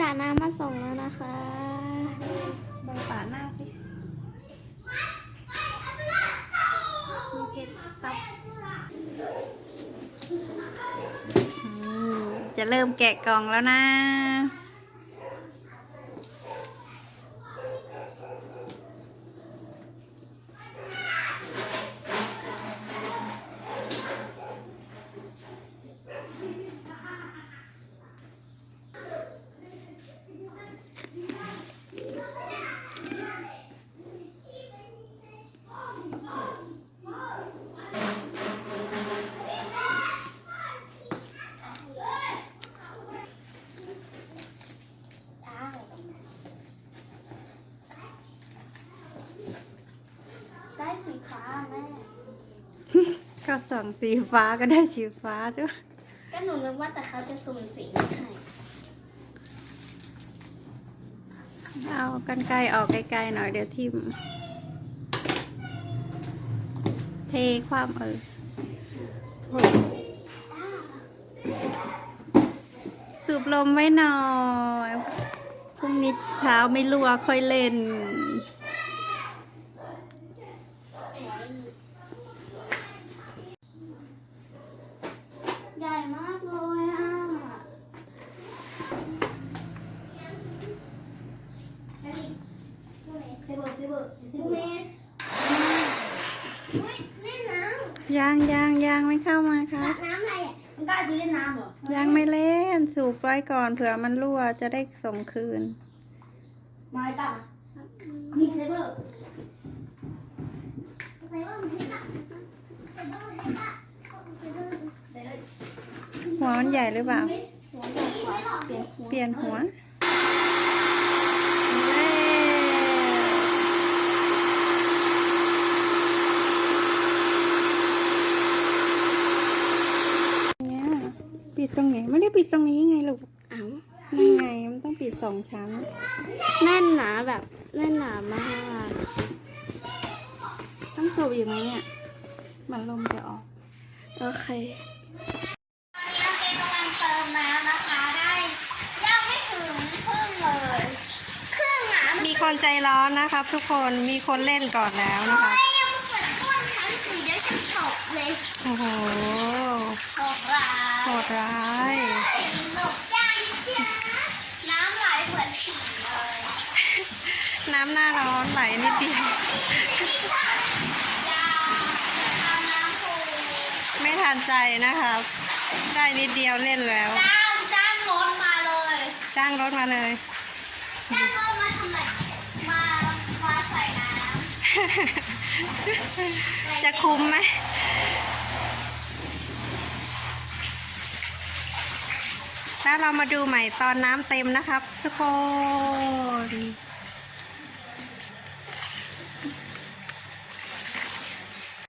สาน้ำมาส่งแล้วนะคะใบป่าหน้าสิมีเพชรตับจะเริ่มแกะกล่องแล้วนะ สีฟ้าแม่ก็ส่องสีฟ้าก็ได้สีฟ้าด้วยก็หนูนึกว่าแต่เขาจะสุ่มสีมาให้เอากันไกลออกไกลๆหน่อยเดี๋ยวทิมเทความเออโอ้สูบลมไว้หน่อย พรุ่งนี้เช้าไม่รั่วค่อยเล่น ใหญ่มากเลยอะเซเบอร์เซเบอร์เซเบอร์ยเล่นน้ำยางยางยางไม่เข้ามาคสรัระน้ำอะไรอะมันกล้าจะเล่นน้ำเหรอยังไม่เล่นสูบไว้ก่อนเผื่อมันรั่วจะได้ส่งคืนมาตัดนี่เซเบอร์เซเบอร์มันให้ตัดเซเบอร์ให้ตัดเซเบอร์เดี๋ยว หัวมันใหญ่หรือเปล่าหัวใหญ่กว่าเปลี่ยนหัวเปลี่ยนหัวเย้เนี่ยปิดตรงไหนไม่ได้ปิดตรงนี้ไงลูกเอ้านี่ไงมันต้องปิดสองชั้น แน่นหนาแบบแน่นหนามาก ต้องสูบอีกไหมเนี่ยมันลมจะออก โอเคเราเกกำลังเติมน้ำนะคะได้ยังไม่ถึงครึ่งเลยครึ่งอะ มี คนใจร้อนนะครับ ทุกคนมีคนเล่นก่อนแล้วนะครับเฮ้ยยังเปิดก้นชั้นสีเดี๋ยวจะตกเลยโอ้โหตกร้าโหยดร้ายหลบย่างเชียน้ำไหลเหมือนฉี่เลยน้ำหน้าร้อนไหลนิดเดียวยาเอาน้ำปูไม่ทันใจนะครับ ได้นิดเดียวเล่นแล้ว จ้างจ้างรถมาเลย จ้างรถมาเลย จ้างรถมาทำไมมามาใส่น้ำ จะคุ้มไหมแล้วเรามาดูใหม่ตอนน้ำเต็มนะครับทุกคน